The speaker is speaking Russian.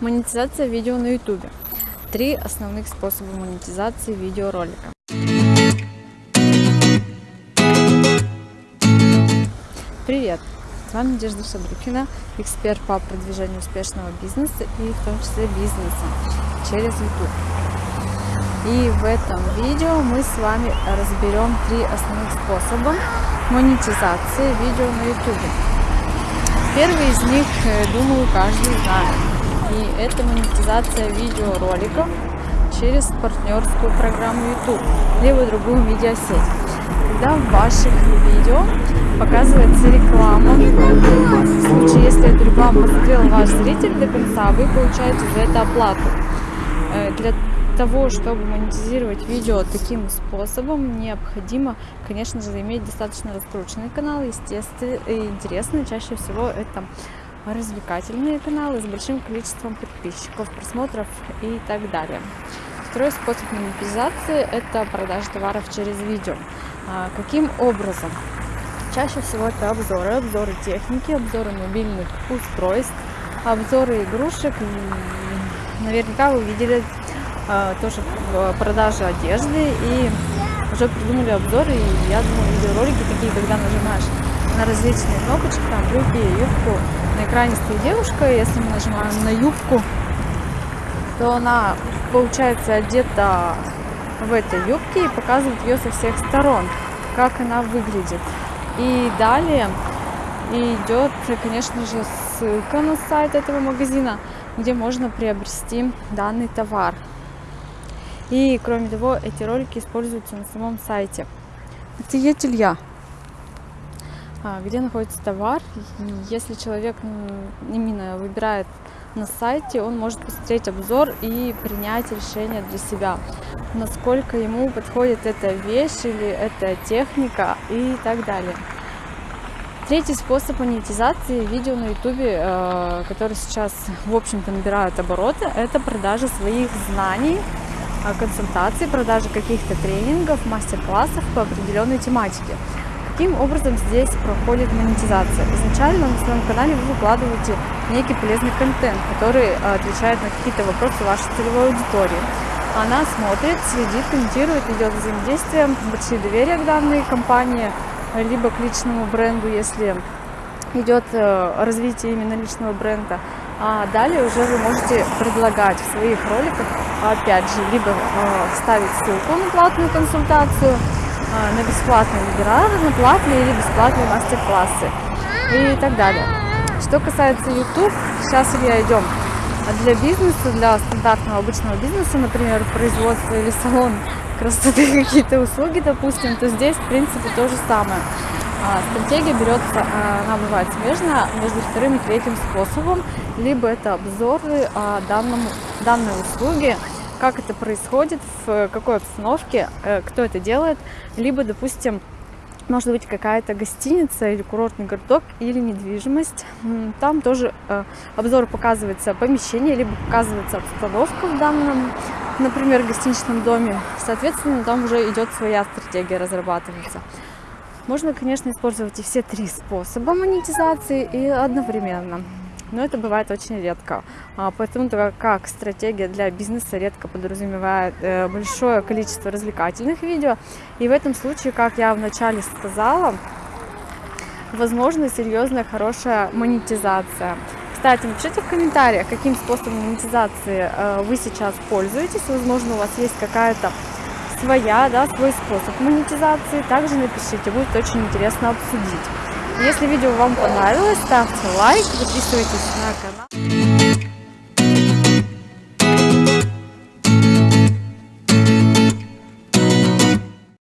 Монетизация видео на YouTube. Три основных способа монетизации видеоролика. Привет! С вами Надежда Шадрухина, эксперт по продвижению успешного бизнеса и в том числе бизнеса через YouTube. И в этом видео мы с вами разберем три основных способа монетизации видео на YouTube. Первый из них, э, думаю, каждый знает и это монетизация видеороликов через партнерскую программу YouTube, либо другую медиасеть. Когда в ваших видео показывается реклама, в случае, если эту рекламу посмотрел ваш зритель до конца, вы получаете за это оплату. Э, для того, чтобы монетизировать видео таким способом, необходимо, конечно же, иметь достаточно раскрученный канал, естественно, и интересно, чаще всего это развлекательные каналы с большим количеством подписчиков, просмотров и так далее. Второй способ монетизации – это продажа товаров через видео. А, каким образом? Чаще всего это обзоры, обзоры техники, обзоры мобильных устройств, обзоры игрушек. Наверняка вы видели а, тоже продажи одежды и уже придумали обзоры. И я думаю, видеоролики такие, когда нажимаешь на различные кнопочки, там брюки, юбку, на экране стоит девушка, если мы нажимаем на юбку, то она получается одета в этой юбке и показывает ее со всех сторон, как она выглядит. И далее идет, конечно же, ссылка на сайт этого магазина, где можно приобрести данный товар. И кроме того, эти ролики используются на самом сайте. Это я. А, где находится товар. Если человек именно выбирает на сайте, он может посмотреть обзор и принять решение для себя, насколько ему подходит эта вещь или эта техника и так далее. Третий способ монетизации видео на YouTube, э, который сейчас, в общем-то, набирает обороты, это продажа своих знаний, э, консультаций, продажа каких-то тренингов, мастер-классов по определенной тематике. Каким образом здесь проходит монетизация? Изначально на своем канале вы выкладываете некий полезный контент, который э, отвечает на какие-то вопросы вашей целевой аудитории. Она смотрит, следит, комментирует, идет взаимодействие, большие доверия к данной компании, либо к личному бренду, если идет э, развитие именно личного бренда. А далее уже вы можете предлагать в своих роликах, опять же, либо э, ставить ссылку на платную консультацию, на бесплатные вебинары, на платные или бесплатные мастер-классы и так далее. Что касается YouTube, сейчас, Илья, идем для бизнеса, для стандартного обычного бизнеса, например, производство или салон красоты, какие-то услуги, допустим, то здесь, в принципе, то же самое. А, стратегия берется, а, она бывает смежная между вторым и третьим способом, либо это обзоры данному, данной услуги, как это происходит, в какой обстановке, э, кто это делает, либо, допустим, может быть какая-то гостиница или курортный городок или недвижимость. Там тоже э, обзор показывается помещение, либо показывается обстановка в данном, например, гостиничном доме. Соответственно, там уже идет своя стратегия разрабатывается. Можно, конечно, использовать и все три способа монетизации и одновременно но это бывает очень редко. А, поэтому так как стратегия для бизнеса редко подразумевает э, большое количество развлекательных видео. И в этом случае, как я вначале сказала, возможно серьезная хорошая монетизация. Кстати, напишите в комментариях, каким способом монетизации э, вы сейчас пользуетесь. Возможно, у вас есть какая-то своя, да, свой способ монетизации. Также напишите, будет очень интересно обсудить. Если видео вам понравилось, ставьте лайк, подписывайтесь на канал.